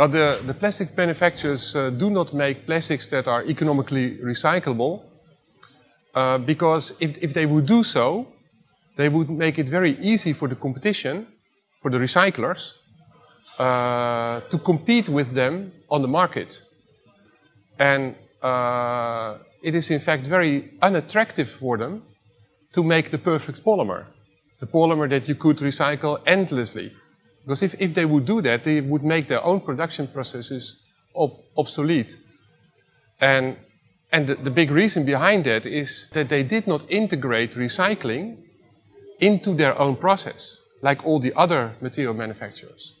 Uh, the, the plastic manufacturers uh, do not make plastics that are economically recyclable uh, because if, if they would do so, they would make it very easy for the competition, for the recyclers, uh, to compete with them on the market. And uh, it is in fact very unattractive for them to make the perfect polymer. The polymer that you could recycle endlessly. Because if, if they would do that, they would make their own production processes ob obsolete. And, and the, the big reason behind that is that they did not integrate recycling into their own process, like all the other material manufacturers.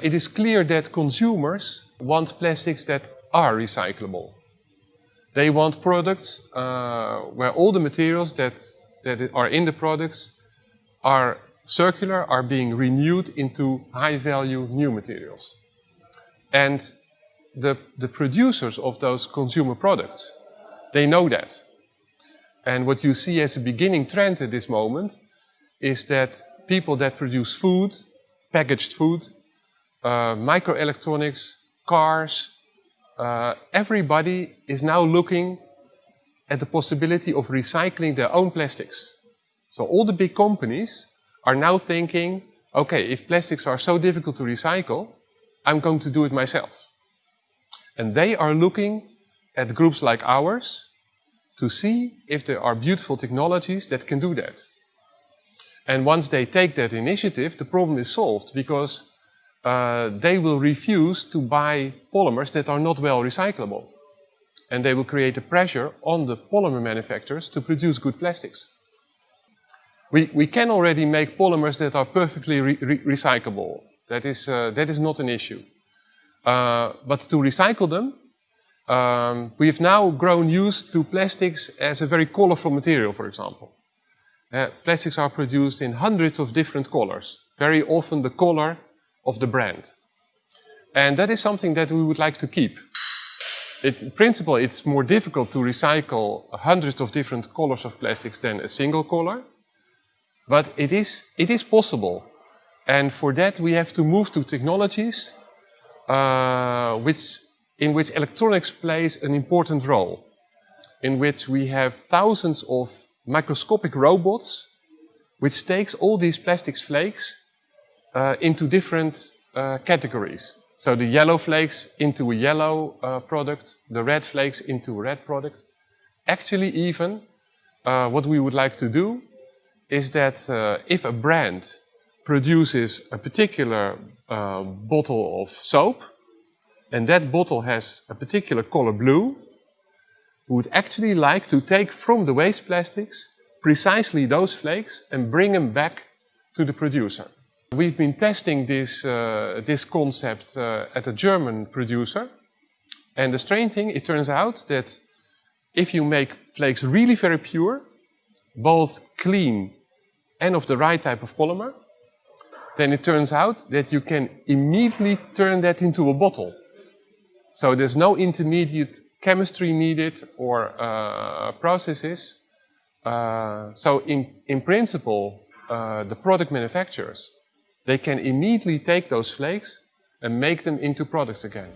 It is clear that consumers want plastics that are recyclable. They want products uh, where all the materials that, that are in the products are circular, are being renewed into high-value new materials. And the, the producers of those consumer products, they know that. And what you see as a beginning trend at this moment is that people that produce food, packaged food, uh, microelectronics, cars, uh, everybody is now looking at the possibility of recycling their own plastics. So all the big companies are now thinking, okay, if plastics are so difficult to recycle, I'm going to do it myself. And they are looking at groups like ours to see if there are beautiful technologies that can do that. And once they take that initiative, the problem is solved because uh, they will refuse to buy polymers that are not well recyclable. And they will create a pressure on the polymer manufacturers to produce good plastics. We, we can already make polymers that are perfectly re re recyclable. That is, uh, that is not an issue. Uh, but to recycle them, um, we have now grown used to plastics as a very colorful material, for example. Uh, plastics are produced in hundreds of different colors, very often the color of the brand. And that is something that we would like to keep. It, in principle, it's more difficult to recycle hundreds of different colors of plastics than a single color. But it is, it is possible. And for that, we have to move to technologies uh, which, in which electronics plays an important role. In which we have thousands of microscopic robots which takes all these plastics flakes uh, into different uh, categories. So the yellow flakes into a yellow uh, product, the red flakes into a red product. Actually even, uh, what we would like to do is that uh, if a brand produces a particular uh, bottle of soap, and that bottle has a particular color blue, we would actually like to take from the waste plastics precisely those flakes and bring them back to the producer. We've been testing this, uh, this concept uh, at a German producer. And the strange thing, it turns out that if you make flakes really very pure, both clean and of the right type of polymer, then it turns out that you can immediately turn that into a bottle. So there's no intermediate chemistry needed or uh, processes. Uh, so in, in principle, uh, the product manufacturers they can immediately take those flakes and make them into products again.